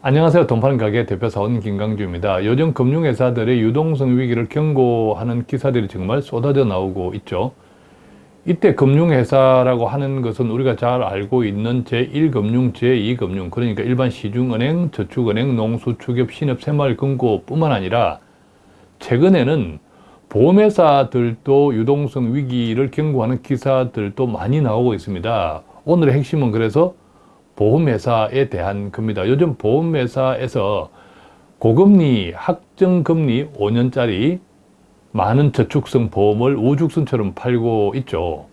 안녕하세요. 돈파는 가게 대표사원 김강주입니다. 요즘 금융회사들의 유동성 위기를 경고하는 기사들이 정말 쏟아져 나오고 있죠. 이때 금융회사라고 하는 것은 우리가 잘 알고 있는 제1금융, 제2금융 그러니까 일반 시중은행, 저축은행, 농수 축협, 신협, 새마을금고 뿐만 아니라 최근에는 보험회사들도 유동성 위기를 경고하는 기사들도 많이 나오고 있습니다. 오늘의 핵심은 그래서 보험회사에 대한 겁니다. 요즘 보험회사에서 고금리, 확정금리 5년짜리 많은 저축성 보험을 우죽순처럼 팔고 있죠.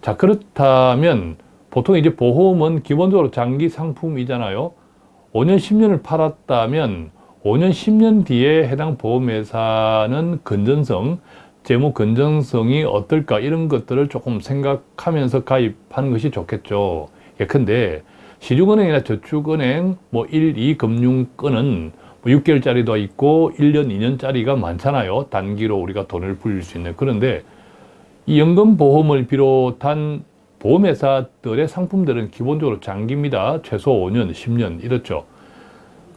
자, 그렇다면 보통 이제 보험은 기본적으로 장기 상품이잖아요. 5년, 10년을 팔았다면 5년, 10년 뒤에 해당 보험회사는 건전성, 재무 건전성이 어떨까 이런 것들을 조금 생각하면서 가입하는 것이 좋겠죠. 예컨대 시중은행이나 저축은행 뭐 1, 2금융권은 뭐 6개월짜리도 있고 1년, 2년짜리가 많잖아요. 단기로 우리가 돈을 불릴 수 있는. 그런데 이 연금보험을 비롯한 보험회사들의 상품들은 기본적으로 장기입니다. 최소 5년, 10년 이렇죠.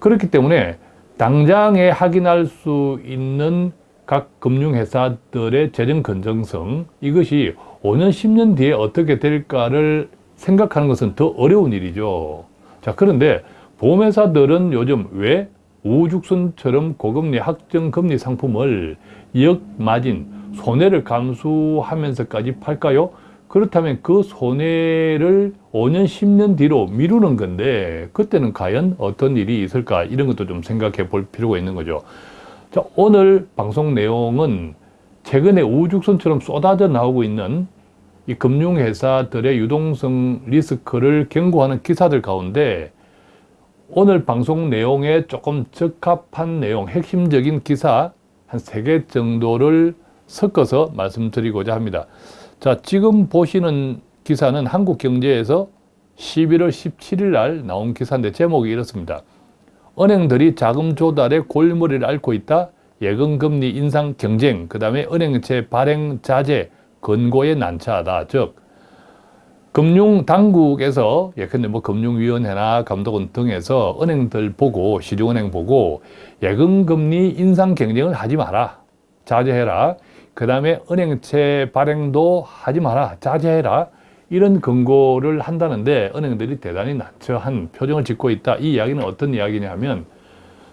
그렇기 때문에 당장에 확인할 수 있는 각 금융회사들의 재정 건전성 이것이 5년, 10년 뒤에 어떻게 될까를 생각하는 것은 더 어려운 일이죠. 자, 그런데 보험회사들은 요즘 왜 우죽순처럼 고금리 확정금리 상품을 역마진 손해를 감수하면서까지 팔까요? 그렇다면 그 손해를 5년, 10년 뒤로 미루는 건데 그때는 과연 어떤 일이 있을까 이런 것도 좀 생각해 볼 필요가 있는 거죠. 자, 오늘 방송 내용은 최근에 우죽순처럼 쏟아져 나오고 있는 이 금융회사들의 유동성 리스크를 경고하는 기사들 가운데 오늘 방송 내용에 조금 적합한 내용, 핵심적인 기사 한 세 개 정도를 섞어서 말씀드리고자 합니다. 자, 지금 보시는 기사는 한국경제에서 11월 17일 날 나온 기사인데 제목이 이렇습니다. 은행들이 자금 조달에 골머리를 앓고 있다. 예금금리 인상 경쟁, 그 다음에 은행채 발행 자제, 근고에 난처하다. 즉 금융당국에서 예컨대 뭐 금융위원회나 감독원 등에서 은행들 보고 시중은행 보고 예금금리 인상 경쟁을 하지 마라. 자제해라. 그 다음에 은행채 발행도 하지 마라. 자제해라. 이런 권고를 한다는데 은행들이 대단히 난처한 표정을 짓고 있다. 이 이야기는 어떤 이야기냐 하면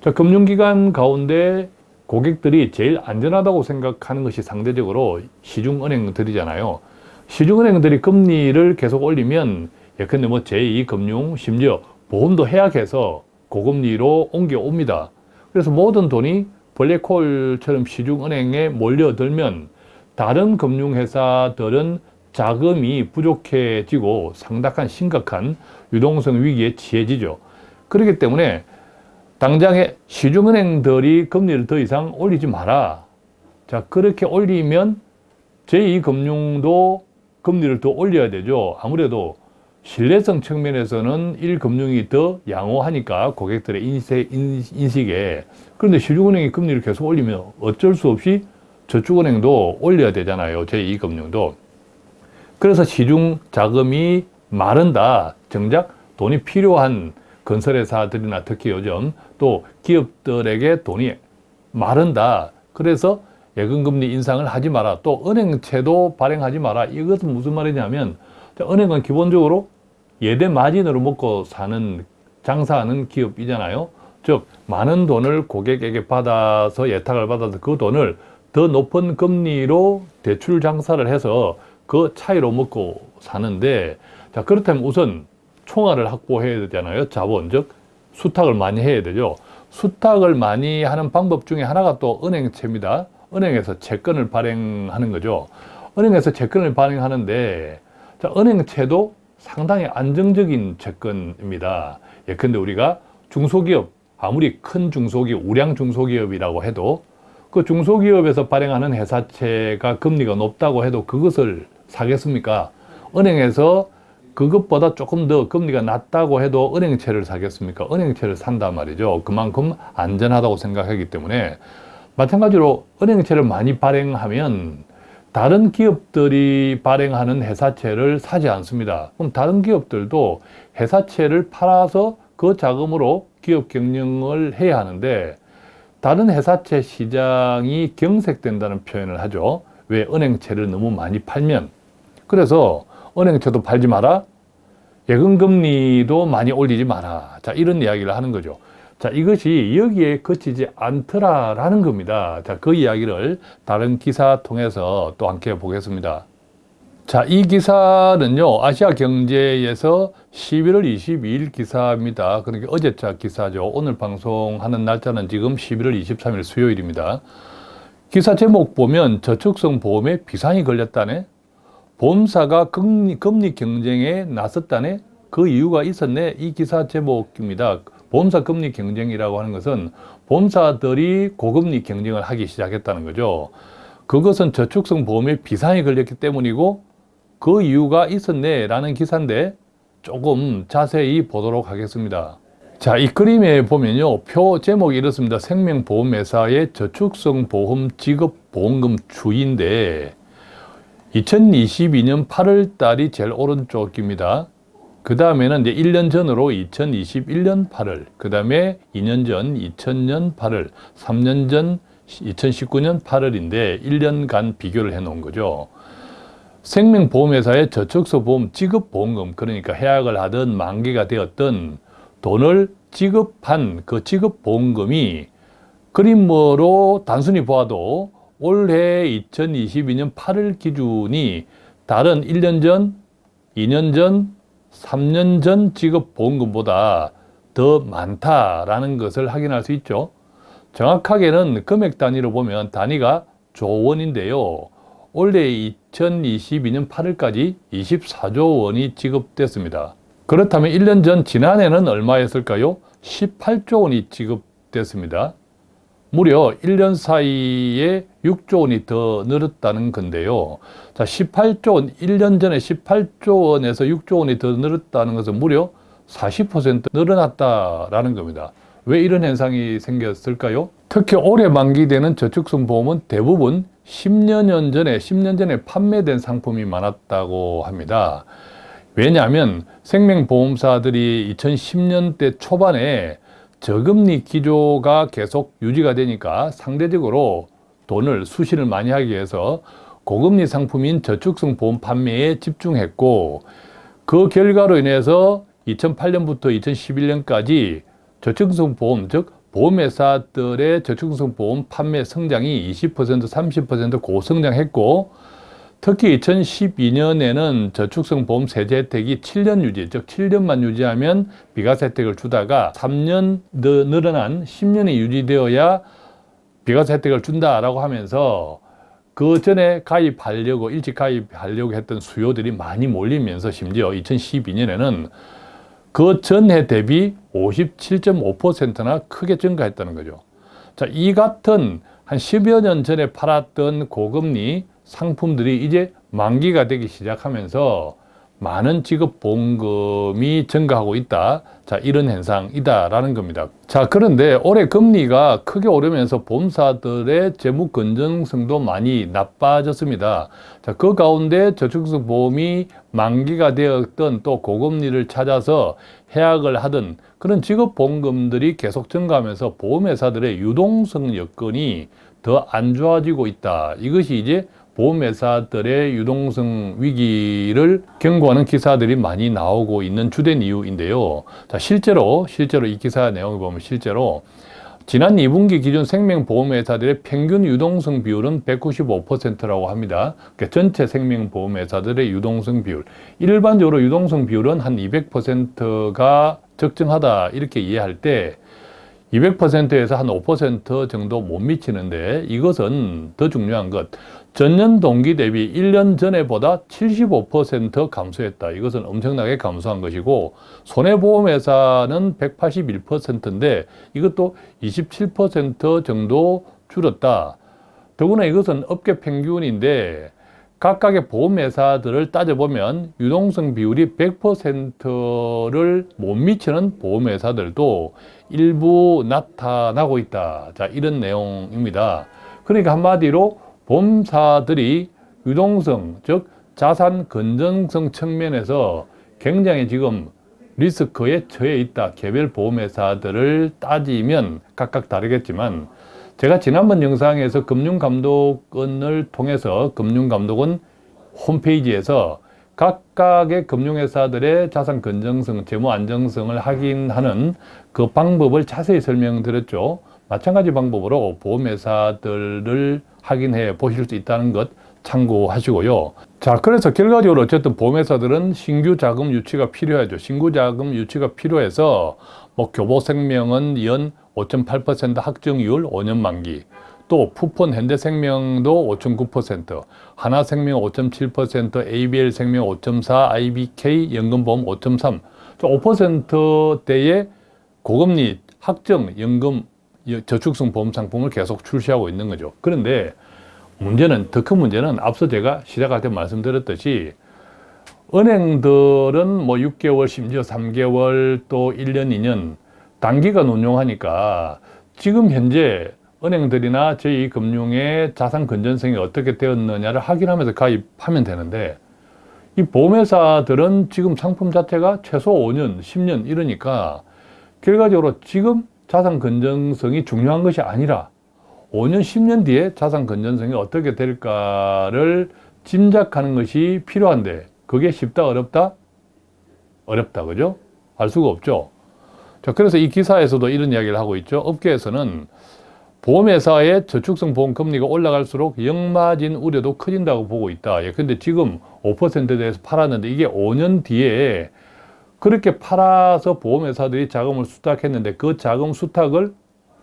자, 금융기관 가운데 고객들이 제일 안전하다고 생각하는 것이 상대적으로 시중은행들이잖아요. 시중은행들이 금리를 계속 올리면 예컨대 뭐 제2금융 심지어 보험도 해약해서 고금리로 옮겨옵니다. 그래서 모든 돈이 블랙홀처럼 시중은행에 몰려들면 다른 금융회사들은 자금이 부족해지고 상당한 심각한 유동성 위기에 처해지죠. 그렇기 때문에 당장에 시중은행들이 금리를 더 이상 올리지 마라. 자, 그렇게 올리면 제2금융도 금리를 더 올려야 되죠. 아무래도 신뢰성 측면에서는 1금융이 더 양호하니까 고객들의 인식, 에 그런데 시중은행이 금리를 계속 올리면 어쩔 수 없이 저축은행도 올려야 되잖아요. 제2금융도. 그래서 시중 자금이 마른다. 정작 돈이 필요한 건설회사들이나 특히 요즘 또 기업들에게 돈이 마른다. 그래서 예금금리 인상을 하지 마라. 또 은행채도 발행하지 마라. 이것은 무슨 말이냐면 은행은 기본적으로 예대 마진으로 먹고 사는 장사하는 기업이잖아요. 즉 많은 돈을 고객에게 받아서 예탁을 받아서 그 돈을 더 높은 금리로 대출 장사를 해서 그 차이로 먹고 사는데 자 그렇다면 우선 총알을 확보해야 되잖아요. 자본, 즉 수탁을 많이 해야 되죠. 수탁을 많이 하는 방법 중에 하나가 또 은행채입니다. 은행에서 채권을 발행하는 거죠. 은행에서 채권을 발행하는데 자, 은행채도 상당히 안정적인 채권입니다. 예컨대 우리가 중소기업, 아무리 큰 중소기업, 우량 중소기업이라고 해도 그 중소기업에서 발행하는 회사채가 금리가 높다고 해도 그것을 사겠습니까? 은행에서 그것보다 조금 더 금리가 낮다고 해도 은행채를 사겠습니까? 은행채를 산단 말이죠. 그만큼 안전하다고 생각하기 때문에 마찬가지로 은행채를 많이 발행하면 다른 기업들이 발행하는 회사채를 사지 않습니다. 그럼 다른 기업들도 회사채를 팔아서 그 자금으로 기업 경영을 해야 하는데 다른 회사채 시장이 경색된다는 표현을 하죠. 왜 은행채를 너무 많이 팔면 그래서 은행채도 팔지 마라 예금금리도 많이 올리지 마라 자 이런 이야기를 하는 거죠 자 이것이 여기에 그치지 않더라라는 겁니다 자 그 이야기를 다른 기사 통해서 또 함께 보겠습니다 자, 이 기사는요, 아시아 경제에서 11월 22일 기사입니다. 그러니까 어제자 기사죠. 오늘 방송하는 날짜는 지금 11월 23일 수요일입니다. 기사 제목 보면 저축성 보험에 비상이 걸렸다네? 보험사가 금리, 금리 경쟁에 나섰다네? 그 이유가 있었네? 이 기사 제목입니다. 보험사 금리 경쟁이라고 하는 것은 보험사들이 고금리 경쟁을 하기 시작했다는 거죠. 그것은 저축성 보험에 비상이 걸렸기 때문이고 그 이유가 있었네 라는 기사인데 조금 자세히 보도록 하겠습니다. 자, 이 그림에 보면요. 표 제목이 이렇습니다. 생명보험회사의 저축성 보험 지급 보험금 추이인데 2022년 8월 달이 제일 오른쪽입니다. 그 다음에는 이제 1년 전으로 2021년 8월, 그 다음에 2년 전 2000년 8월, 3년 전 2019년 8월인데 1년간 비교를 해 놓은 거죠. 생명보험회사의 저축소 보험 지급보험금 그러니까 해약을 하든 만기가 되었던 돈을 지급한 그 지급보험금이 그림으로 단순히 보아도 올해 2022년 8월 기준이 다른 1년 전, 2년 전, 3년 전 지급 보험금보다 더 많다라는 것을 확인할 수 있죠. 정확하게는 금액 단위로 보면 단위가 조원인데요. 올해 2022년 8월까지 24조 원이 지급됐습니다. 그렇다면 1년 전 지난해는 얼마였을까요? 18조 원이 지급됐습니다. 무려 1년 사이에 6조 원이 더 늘었다는 건데요. 자, 18조 원, 1년 전에 18조 원에서 6조 원이 더 늘었다는 것은 무려 40% 늘어났다라는 겁니다. 왜 이런 현상이 생겼을까요? 특히 올해 만기되는 저축성 보험은 대부분 10년 전에 10년 전에 판매된 상품이 많았다고 합니다. 왜냐하면 생명보험사들이 2010년대 초반에 저금리 기조가 계속 유지가 되니까 상대적으로 돈을 수신을 많이 하기 위해서 고금리 상품인 저축성 보험 판매에 집중했고 그 결과로 인해서 2008년부터 2011년까지 저축성 보험, 즉 보험회사들의 저축성 보험 판매 성장이 20%, 30% 고성장했고 특히 2012년에는 저축성 보험 세제 혜택이 7년 유지, 즉 7년만 유지하면 비과세 혜택을 주다가 3년 더 늘어난 10년이 유지되어야 비과세 혜택을 준다라고 하면서 그 전에 가입하려고 일찍 가입하려고 했던 수요들이 많이 몰리면서 심지어 2012년에는 그 전해 대비 57.5%나 크게 증가했다는 거죠. 자, 이 같은 한 10여 년 전에 팔았던 고금리 상품들이 이제 만기가 되기 시작하면서 많은 지급 보험금이 증가하고 있다. 자, 이런 현상이다 라는 겁니다. 자, 그런데 올해 금리가 크게 오르면서 보험사들의 재무 건전성도 많이 나빠졌습니다. 자, 그 가운데 저축성 보험이 만기가 되었던 또 고금리를 찾아서 해약을 하던 그런 지급 보험금들이 계속 증가하면서 보험회사들의 유동성 여건이 더 안 좋아지고 있다. 이것이 이제 보험회사들의 유동성 위기를 경고하는 기사들이 많이 나오고 있는 주된 이유인데요. 자, 실제로, 실제로 이 기사 내용을 보면 실제로 지난 2분기 기준 생명보험회사들의 평균 유동성 비율은 195%라고 합니다. 그러니까 전체 생명보험회사들의 유동성 비율. 일반적으로 유동성 비율은 한 200%가 적정하다 이렇게 이해할 때 200%에서 한 5% 정도 못 미치는데 이것은 더 중요한 것 전년 동기 대비 1년 전에보다 75% 감소했다. 이것은 엄청나게 감소한 것이고 손해보험회사는 181%인데 이것도 27% 정도 줄었다. 더구나 이것은 업계 평균인데 각각의 보험회사들을 따져보면 유동성 비율이 100%를 못 미치는 보험회사들도 일부 나타나고 있다. 자, 이런 내용입니다. 그러니까 한마디로 보험사들이 유동성, 즉 자산 건전성 측면에서 굉장히 지금 리스크에 처해 있다. 개별 보험회사들을 따지면 각각 다르겠지만 제가 지난번 영상에서 금융감독원을 통해서 금융감독원 홈페이지에서 각각의 금융회사들의 자산 건전성, 재무 안정성을 확인하는 그 방법을 자세히 설명드렸죠. 마찬가지 방법으로 보험회사들을 확인해 보실 수 있다는 것 참고하시고요. 자, 그래서 결과적으로 어쨌든 보험회사들은 신규 자금 유치가 필요하죠. 신규 자금 유치가 필요해서 뭐 교보생명은 연 5.8% 확정이율 5년 만기, 또 푸폰 현대생명도 5.9%, 하나생명 5.7%, ABL생명 5.4, IBK 연금보험 5.3, 5%대의 고금리 확정 연금 저축성 보험 상품을 계속 출시하고 있는 거죠. 그런데 문제는 더 큰 문제는 앞서 제가 시작할 때 말씀드렸듯이 은행들은 뭐 6개월 심지어 3개월 또 1년 2년 단기간 운용하니까 지금 현재 은행들이나 저희 금융의 자산 건전성이 어떻게 되었느냐를 확인하면서 가입하면 되는데 이 보험회사들은 지금 상품 자체가 최소 5년, 10년 이러니까 결과적으로 지금 자산 건전성이 중요한 것이 아니라 5년, 10년 뒤에 자산 건전성이 어떻게 될까를 짐작하는 것이 필요한데 그게 쉽다, 어렵다? 어렵다, 그죠? 알 수가 없죠. 자, 그래서 이 기사에서도 이런 이야기를 하고 있죠. 업계에서는 보험회사의 저축성 보험 금리가 올라갈수록 역마진 우려도 커진다고 보고 있다. 예, 근데 지금 5%에 대해서 팔았는데 이게 5년 뒤에 그렇게 팔아서 보험회사들이 자금을 수탁했는데 그 자금 수탁을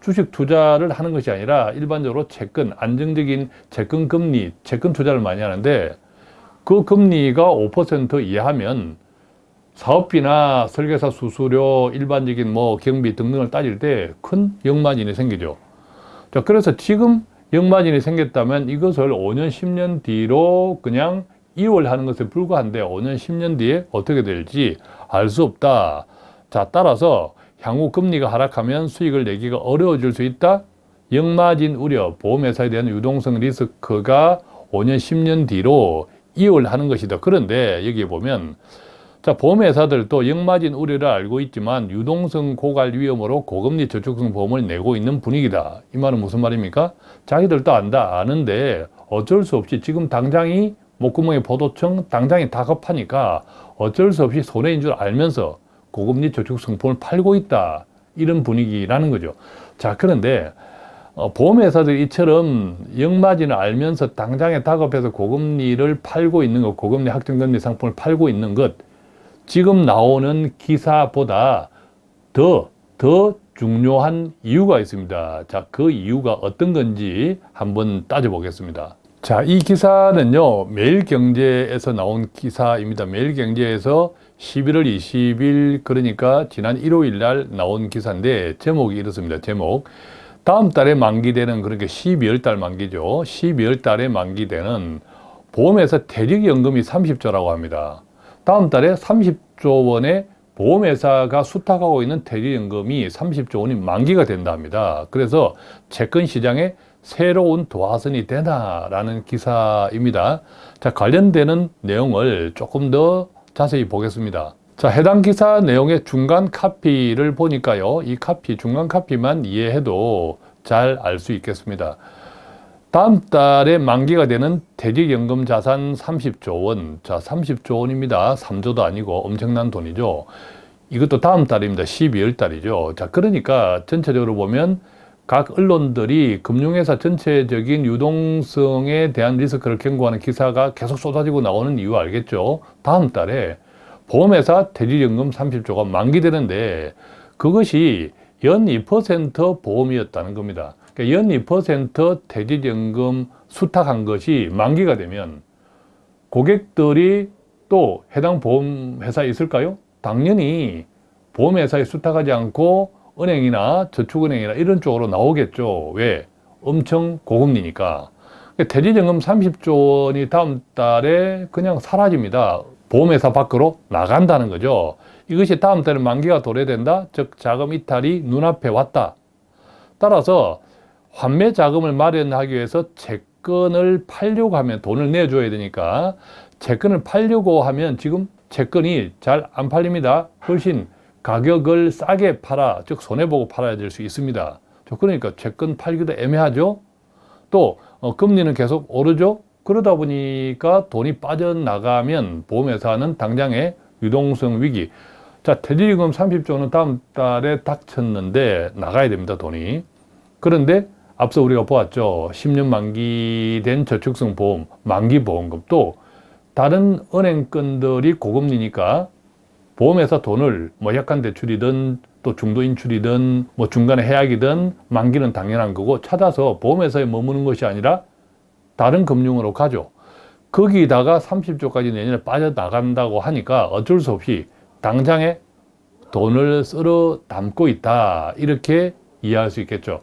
주식 투자를 하는 것이 아니라 일반적으로 채권, 안정적인 채권 금리, 채권 투자를 많이 하는데 그 금리가 5% 이하면 사업비나 설계사 수수료, 일반적인 뭐 경비 등등을 따질 때 큰 역마진이 생기죠. 자, 그래서 지금 역마진이 생겼다면 이것을 5년, 10년 뒤로 그냥 이월하는 것에 불과한데 5년, 10년 뒤에 어떻게 될지 알 수 없다. 자, 따라서 향후 금리가 하락하면 수익을 내기가 어려워질 수 있다. 역마진 우려, 보험회사에 대한 유동성 리스크가 5년, 10년 뒤로 이월하는 것이다. 그런데 여기 보면 자, 보험회사들도 역마진 우려를 알고 있지만 유동성 고갈 위험으로 고금리 저축성 보험을 내고 있는 분위기다. 이 말은 무슨 말입니까? 자기들도 안다, 아는데 어쩔 수 없이 지금 당장이 목구멍에 보도청 당장이 다급하니까 어쩔 수 없이 손해인 줄 알면서 고금리 저축성 보험을 팔고 있다. 이런 분위기라는 거죠. 자, 그런데 어, 보험회사들이 이처럼 역마진을 알면서 당장에 다급해서 고금리를 팔고 있는 것, 고금리 확정금리 상품을 팔고 있는 것, 지금 나오는 기사보다 더, 더 중요한 이유가 있습니다. 자, 그 이유가 어떤 건지 한번 따져보겠습니다. 자, 이 기사는요, 매일경제에서 나온 기사입니다. 매일경제에서 11월 20일, 그러니까 지난 일요일 날 나온 기사인데, 제목이 이렇습니다. 제목. 다음 달에 만기되는, 그러니까 12월 달 만기죠. 12월 달에 만기되는 보험회사 퇴직연금이 30조라고 합니다. 다음 달에 30조 원의 보험회사가 수탁하고 있는 퇴직연금이 30조 원이 만기가 된다 합니다. 그래서 채권 시장에 새로운 도화선이 되나라는 기사입니다. 자, 관련되는 내용을 조금 더 자세히 보겠습니다. 자, 해당 기사 내용의 중간 카피를 보니까요. 이 카피, 중간 카피만 이해해도 잘 알 수 있겠습니다. 다음 달에 만기가 되는 퇴직연금 자산 30조 원. 자, 30조 원입니다. 3조도 아니고 엄청난 돈이죠. 이것도 다음 달입니다. 12월 달이죠. 자, 그러니까 전체적으로 보면 각 언론들이 금융회사 전체적인 유동성에 대한 리스크를 경고하는 기사가 계속 쏟아지고 나오는 이유 알겠죠? 다음 달에 보험회사 퇴직연금 30조가 만기되는데 그것이 연 2% 보험이었다는 겁니다. 그러니까 연2% 퇴직연금 수탁한 것이 만기가 되면 고객들이 또 해당 보험회사에 있을까요? 당연히 보험회사에 수탁하지 않고 은행이나 저축은행이나 이런 쪽으로 나오겠죠. 왜? 엄청 고금리니까. 퇴직연금 30조 원이 다음 달에 그냥 사라집니다. 보험회사 밖으로 나간다는 거죠. 이것이 다음 달에 만기가 도래된다? 즉 자금 이탈이 눈앞에 왔다. 따라서 환매 자금을 마련하기 위해서 채권을 팔려고 하면 돈을 내줘야 되니까 채권을 팔려고 하면 지금 채권이 잘 안 팔립니다. 훨씬 가격을 싸게 팔아, 즉 손해보고 팔아야 될 수 있습니다. 저 그러니까 채권 팔기도 애매하죠. 또 어, 금리는 계속 오르죠. 그러다 보니까 돈이 빠져나가면 보험회사는 당장에 유동성 위기. 자, 퇴직금 30조는 다음 달에 닥쳤는데 나가야 됩니다, 돈이. 그런데 앞서 우리가 보았죠. 10년 만기된 저축성 보험, 만기 보험금도 다른 은행권들이 고금리니까 보험회사 돈을 뭐 약관 대출이든 또 중도 인출이든 뭐 중간에 해약이든 만기는 당연한 거고 찾아서 보험회사에 머무는 것이 아니라 다른 금융으로 가죠. 거기다가 30조까지 내년에 빠져나간다고 하니까 어쩔 수 없이 당장에 돈을 쓸어 담고 있다. 이렇게 이해할 수 있겠죠.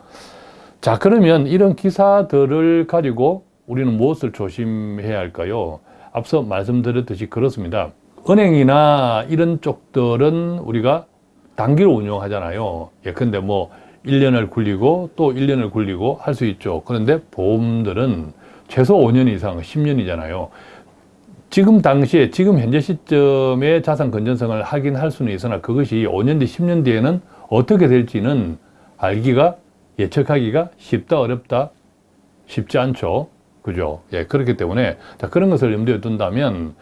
자, 그러면 이런 기사들을 가지고 우리는 무엇을 조심해야 할까요? 앞서 말씀드렸듯이 그렇습니다. 은행이나 이런 쪽들은 우리가 단기로 운용하잖아요. 예컨대 뭐 1년을 굴리고 또 1년을 굴리고 할 수 있죠. 그런데 보험들은 최소 5년 이상, 10년이잖아요. 지금 당시에, 지금 현재 시점에 자산 건전성을 확인할 수는 있으나 그것이 5년 뒤, 10년 뒤에는 어떻게 될지는 알기가, 예측하기가 쉽다, 어렵다, 쉽지 않죠. 그죠? 예, 그렇기 때문에, 자, 그런 것을 염두에 둔다면,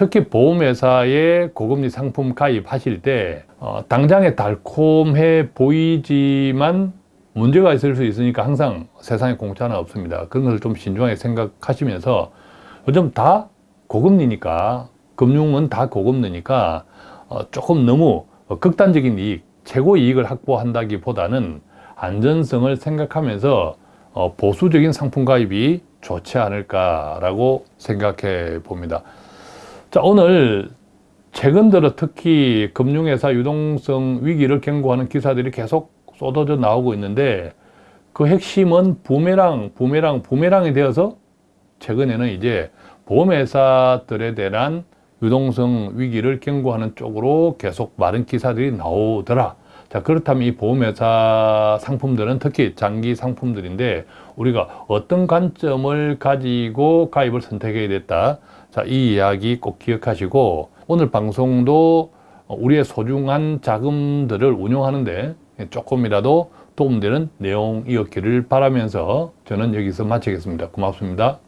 특히 보험회사에 고금리 상품 가입하실 때, 어, 당장에 달콤해 보이지만 문제가 있을 수 있으니까 항상 세상에 공짜는 없습니다. 그런 것을 좀 신중하게 생각하시면서 요즘 다 고금리니까 금융은 다 고금리니까 어, 조금 너무 극단적인 이익, 최고 이익을 확보한다기보다는 안전성을 생각하면서 어, 보수적인 상품 가입이 좋지 않을까라고 생각해 봅니다. 자, 오늘 최근 들어 특히 금융회사 유동성 위기를 경고하는 기사들이 계속 쏟아져 나오고 있는데 그 핵심은 부메랑, 부메랑, 부메랑이 되어서 최근에는 이제 보험회사들에 대한 유동성 위기를 경고하는 쪽으로 계속 많은 기사들이 나오더라. 자, 그렇다면 이 보험회사 상품들은 특히 장기 상품들인데 우리가 어떤 관점을 가지고 가입을 선택해야 됐다. 자, 이 이야기 꼭 기억하시고 오늘 방송도 우리의 소중한 자금들을 운용하는데 조금이라도 도움되는 내용이었기를 바라면서 저는 여기서 마치겠습니다. 고맙습니다.